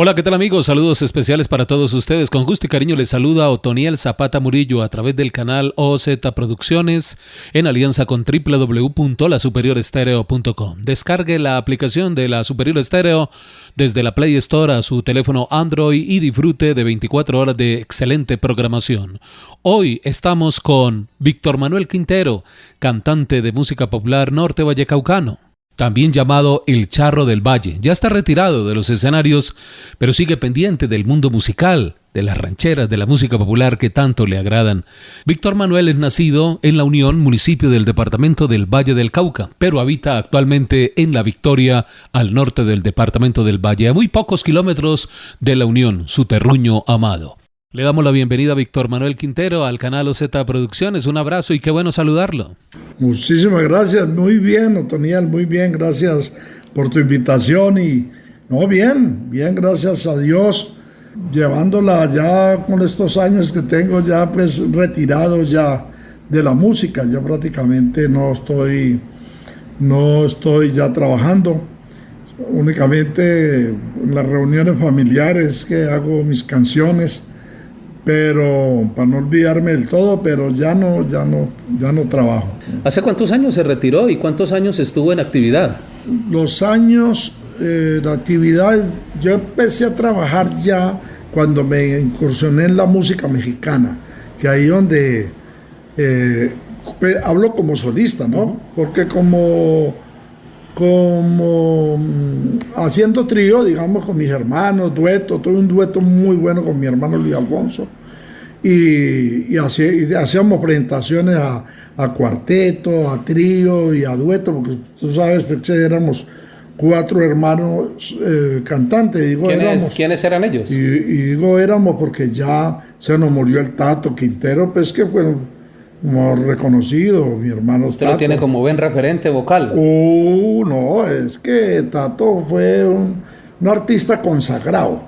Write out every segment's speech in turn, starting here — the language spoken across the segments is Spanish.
Hola, ¿qué tal amigos? Saludos especiales para todos ustedes. Con gusto y cariño les saluda Otoniel Zapata Murillo a través del canal OZ Producciones en alianza con www.lasuperiorestereo.com. Descargue la aplicación de la Superior Estéreo desde la Play Store a su teléfono Android y disfrute de 24 horas de excelente programación. Hoy estamos con Víctor Manuel Quintero, cantante de música popular norte vallecaucano también llamado El Charro del Valle. Ya está retirado de los escenarios, pero sigue pendiente del mundo musical, de las rancheras, de la música popular que tanto le agradan. Víctor Manuel es nacido en La Unión, municipio del departamento del Valle del Cauca, pero habita actualmente en La Victoria, al norte del departamento del Valle, a muy pocos kilómetros de La Unión, su terruño amado. Le damos la bienvenida a Víctor Manuel Quintero al canal OZ Producciones. Un abrazo y qué bueno saludarlo. Muchísimas gracias, muy bien, Otoniel, muy bien, gracias por tu invitación y no, bien, bien, gracias a Dios, llevándola ya con estos años que tengo ya pues retirado ya de la música, ya prácticamente no estoy, no estoy ya trabajando, únicamente en las reuniones familiares que hago mis canciones pero para no olvidarme del todo, pero ya no, ya no, ya no trabajo. ¿Hace cuántos años se retiró y cuántos años estuvo en actividad? Los años eh, de actividades, yo empecé a trabajar ya cuando me incursioné en la música mexicana, que ahí donde eh, hablo como solista, ¿no? Porque como como mm, haciendo trío, digamos, con mis hermanos, dueto, tuve un dueto muy bueno con mi hermano Luis Alfonso, y, hacíamos presentaciones a, cuarteto, a trío y a dueto, porque tú sabes éramos cuatro hermanos eh, cantantes. Digo, ¿Quiénes, eran ellos? Y, digo éramos porque ya se nos murió el Tato Quintero, pues que fue como reconocido, mi hermano Usted lo tiene como buen referente vocal. Uh, no, es que Tato fue un un artista consagrado,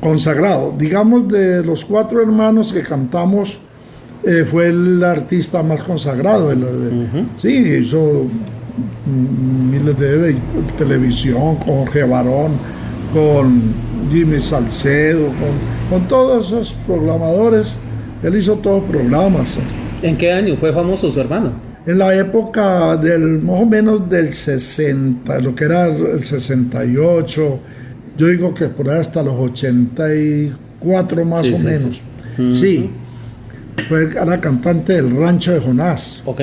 consagrado. Digamos, de los cuatro hermanos que cantamos, eh, fue el artista más consagrado. Sí, hizo miles de televisión, con Jorge Barón, con Jimmy Salcedo, con, con todos esos programadores. Él hizo todos programas. ¿En qué año fue famoso su hermano? En la época del más o menos del 60, lo que era el 68, yo digo que por ahí hasta los 84 más o menos. Sí. Fue, era cantante del Rancho de Jonás. Ok.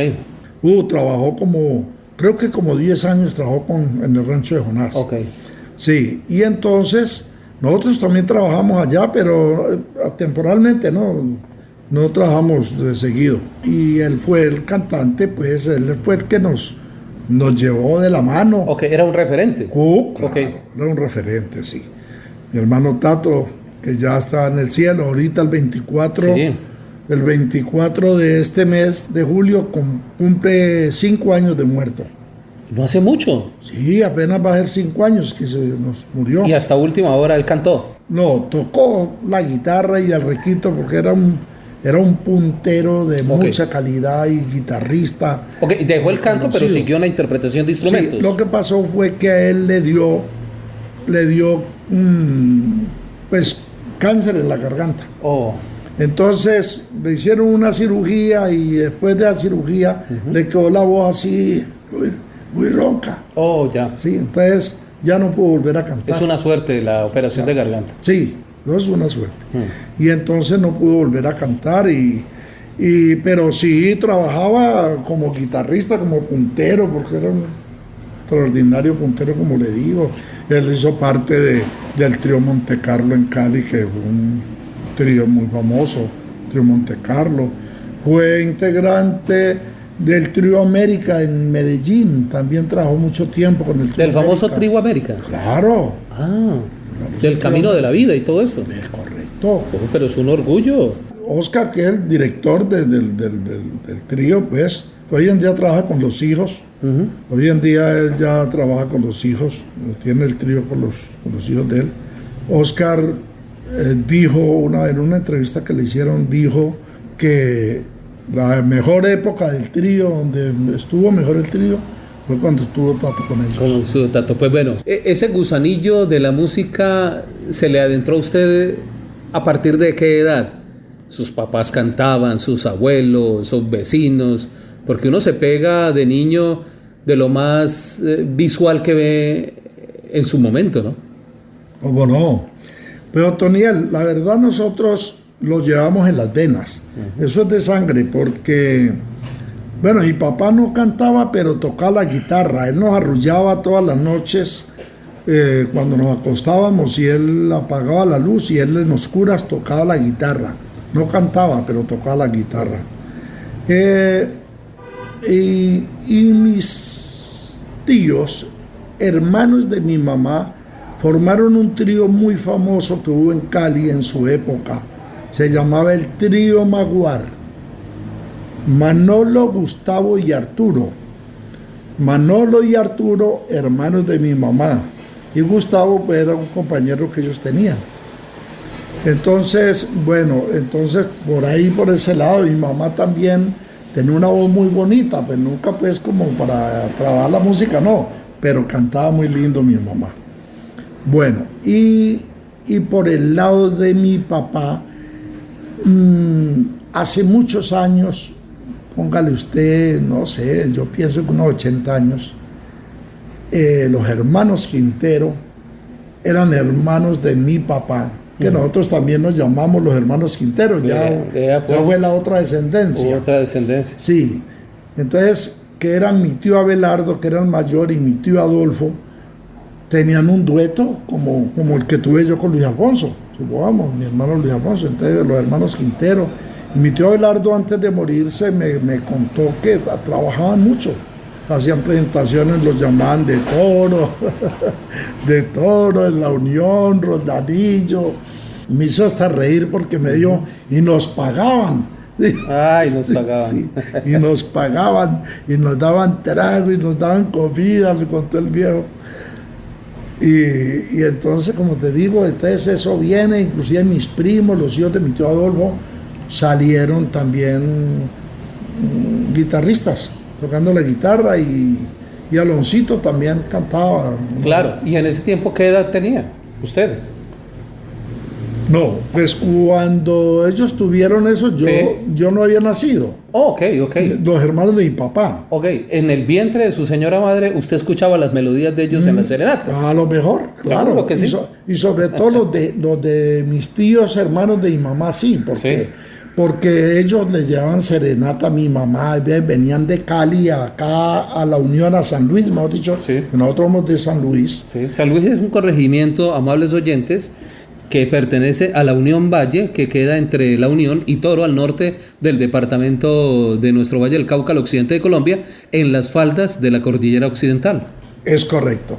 Uh, trabajó como, creo que como 10 años trabajó con, en el Rancho de Jonás. Ok. Sí, y entonces nosotros también trabajamos allá, pero eh, temporalmente no, no trabajamos de seguido. Y él fue el cantante, pues él fue el que nos nos llevó de la mano. Ok, era un referente. Uh, Era un referente, sí. Mi hermano Tato, que ya está en el cielo, ahorita el 24, el 24 de este mes de julio cumple cinco años de muerto. No hace mucho. Sí, apenas va a ser cinco años que se nos murió. ¿Y hasta última hora él cantó? No, tocó la guitarra y el requito porque era un era un puntero de mucha calidad y guitarrista. Ok, dejó el canto, pero siguió la interpretación de instrumentos. Sí, lo que pasó fue que a él le dio, le dio, mm, pues, cáncer en la garganta. Oh. Entonces le hicieron una cirugía y después de la cirugía le quedó la voz así, muy, ronca. Oh, ya. Sí, entonces ya no pudo volver a cantar. Es una suerte la operación de garganta. Sí, no es una suerte. Hmm. Y entonces no pudo volver a cantar, y, pero sí trabajaba como guitarrista, como puntero, porque era un extraordinario puntero, como le digo. Él hizo parte de, del trío Monte Carlo en Cali, que fue un trío muy famoso, trío Monte Carlo. Fue integrante del Trío América en Medellín, también trabajó mucho tiempo con el Trío ¿Del famoso Trío América? Claro. Ah del camino de la vida y todo eso. Es correcto. Oh, pero es un orgullo. Oscar, que es el director del, trío, pues, hoy en día trabaja con los hijos. Hoy en día él ya trabaja con los hijos, tiene el trío con los, los hijos de él. Oscar eh, dijo una, en una entrevista que le hicieron, dijo que la mejor época del trío, donde estuvo mejor el trío, Fue cuando tuvo Tato con ellos. Con su Tato. Pues bueno, e-, ese gusanillo de la música se le adentró a usted a partir de qué edad? Sus papás cantaban, sus abuelos, sus vecinos, porque uno se pega de niño de lo más eh, visual que ve en su momento, ¿no? ¿Cómo no? Pero Toniel, la verdad nosotros lo llevamos en las venas. Eso es de sangre porque, bueno, mi papá no cantaba, pero tocaba la guitarra. Él nos arrullaba todas las noches eh, cuando nos acostábamos y él apagaba la luz y él en oscuras tocaba la guitarra. No cantaba, pero tocaba la guitarra. Eh, y, y mis tíos, hermanos de mi mamá, formaron un trío muy famoso que hubo en Cali en su época. Se llamaba el trío Maguar. Manolo, Gustavo y Arturo. Manolo y Arturo, hermanos de mi mamá. Y Gustavo pues, era un compañero que ellos tenían. Entonces, bueno, entonces por ahí, por ese lado, mi mamá también tenía una voz muy bonita, pues nunca pues como para trabajar la música, no, pero cantaba muy lindo mi mamá. Bueno, y, por el lado de mi papá, mm, hace muchos años, póngale usted, no sé, yo pienso que unos 80 años, eh, los hermanos Quintero eran hermanos de mi papá, que nosotros también nos llamamos los hermanos Quintero, ya, pues, fue la otra descendencia. Otra descendencia. Sí, entonces, que eran mi tío Abelardo, que era el mayor, y mi tío Adolfo, tenían un dueto como, como el que tuve yo con Luis Alfonso, supongamos, mi hermano Luis Alfonso, entonces los hermanos Quintero. Y mi tío Abelardo antes de morirse me, me contó que trabajaban mucho, hacían presentaciones, los llamaban de toro, de toro, en la Unión, Rondanillo. Me hizo hasta reír porque me dio, y nos pagaban. Ay, nos pagaban. y nos pagaban, y nos daban trago, y nos daban comida, me contó el viejo. Y, entonces, como te digo, entonces eso viene, inclusive mis primos, los hijos de mi tío Adolfo, salieron también mm, guitarristas, tocando la guitarra y, y Aloncito también cantaba. Claro, y en ese tiempo, ¿qué edad tenía usted? No, pues cuando ellos tuvieron eso, yo, yo no había nacido. Oh, ok, ok. Los hermanos de mi papá. Ok, en el vientre de su señora madre, usted escuchaba las melodías de ellos en las mm, serenatas. A lo mejor, claro. Que sí. y, sobre todo los de, los de mis tíos, hermanos de mi mamá, sí, porque, porque ellos le llevaban serenata a mi mamá, venían de Cali acá a la Unión a San Luis, mejor dicho. Nosotros somos de San Luis. Sí, San Luis es un corregimiento, amables oyentes que pertenece a la Unión Valle, que queda entre la Unión y Toro, al norte del departamento de nuestro Valle del Cauca, al occidente de Colombia, en las faldas de la cordillera occidental. Es correcto,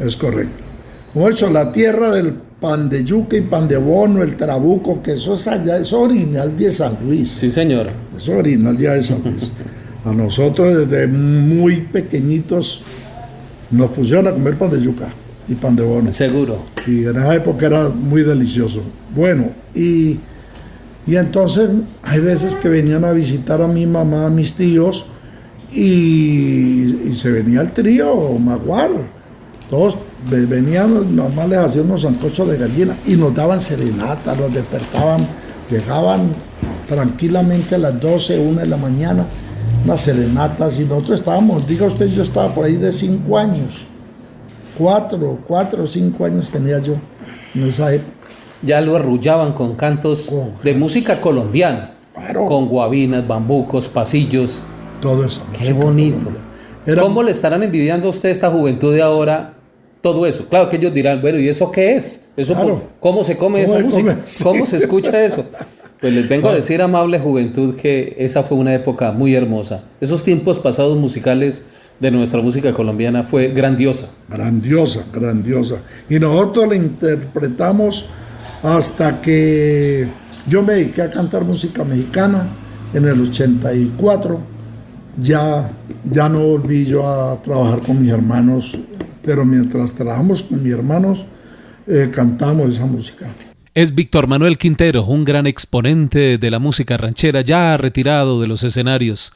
es correcto. Mucho la tierra del pan de yuca y pan de bono, el trabuco, que eso es allá, es original de San Luis. Sí, señor. Es original de San Luis. A nosotros desde muy pequeñitos nos pusieron a comer pan de yuca y pan de bono. Seguro. Y en esa época era muy delicioso. Bueno, y, y entonces hay veces que venían a visitar a mi mamá, a mis tíos, y, se venía el trío Maguar. Todos venían, mamá les hacían unos sancochos de gallina y nos daban serenata, nos despertaban, llegaban tranquilamente a las 12, 1 de la mañana, unas serenatas y nosotros estábamos, diga usted, yo estaba por ahí de 5 años cuatro, cuatro o cinco años tenía yo en esa época. Ya lo arrullaban con cantos de música colombiana, con guabinas, bambucos, pasillos. Todo eso. Qué bonito. ¿Cómo le estarán envidiando a usted esta juventud de ahora todo eso? Claro que ellos dirán, bueno, ¿y eso qué es? Eso ¿Cómo se come esa música? ¿Cómo se escucha eso? Pues les vengo a decir, amable juventud, que esa fue una época muy hermosa. Esos tiempos pasados musicales de nuestra música colombiana fue grandiosa. Grandiosa, grandiosa. Y nosotros la interpretamos hasta que yo me dediqué a cantar música mexicana en el 84. Ya, ya no volví yo a trabajar con mis hermanos, pero mientras trabajamos con mis hermanos, eh, cantamos esa música. Es Víctor Manuel Quintero, un gran exponente de la música ranchera, ya retirado de los escenarios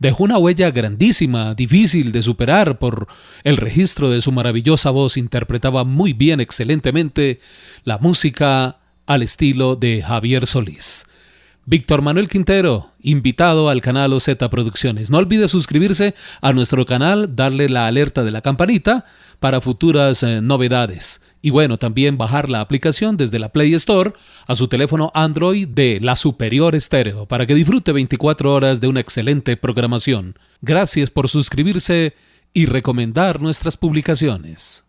dejó una huella grandísima, difícil de superar por el registro de su maravillosa voz, interpretaba muy bien, excelentemente, la música al estilo de Javier Solís. Víctor Manuel Quintero, invitado al canal OZ Producciones. No olvide suscribirse a nuestro canal, darle la alerta de la campanita para futuras eh, novedades. Y bueno, también bajar la aplicación desde la Play Store a su teléfono Android de la Superior Estéreo para que disfrute 24 horas de una excelente programación. Gracias por suscribirse y recomendar nuestras publicaciones.